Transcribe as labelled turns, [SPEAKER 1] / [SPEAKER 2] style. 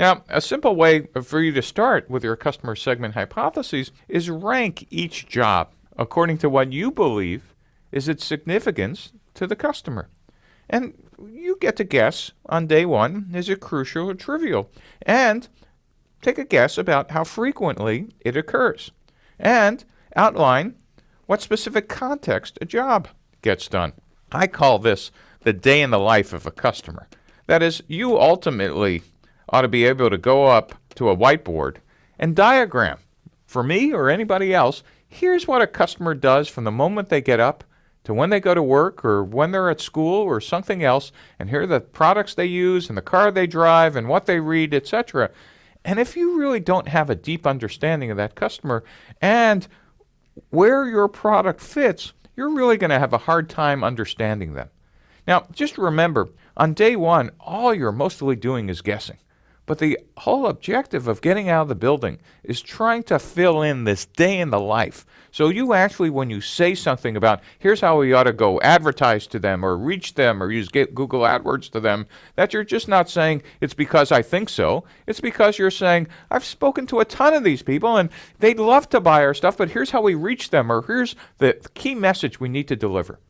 [SPEAKER 1] Now, a simple way for you to start with your customer segment hypotheses is rank each job according to what you believe is its significance to the customer. And you get to guess on day one is it crucial or trivial? And take a guess about how frequently it occurs. And outline what specific context a job gets done. I call this the day in the life of a customer. That is, you ultimately ought to be able to go up to a whiteboard and diagram for me or anybody else. Here's what a customer does from the moment they get up to when they go to work or when they're at school or something else, and here are the products they use and the car they drive and what they read, etc. And if you really don't have a deep understanding of that customer and where your product fits, you're really going to have a hard time understanding them. Now, just remember, on day one, all you're mostly doing is guessing. But the whole objective of getting out of the building is trying to fill in this day in the life. So you actually, when you say something about, here's how we ought to go advertise to them or reach them or use Google AdWords to them, that you're just not saying it's because I think so. It's because you're saying, I've spoken to a ton of these people and they'd love to buy our stuff, but here's how we reach them or here's the key message we need to deliver.